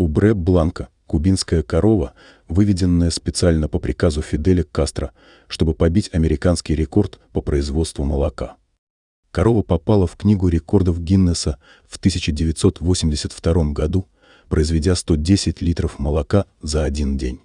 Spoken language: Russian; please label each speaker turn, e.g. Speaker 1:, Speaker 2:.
Speaker 1: Убре Бланка – кубинская корова, выведенная специально по приказу Фиделя Кастро, чтобы побить американский рекорд по производству молока. Корова попала в Книгу рекордов Гиннесса в 1982 году, произведя 110 литров молока за один день.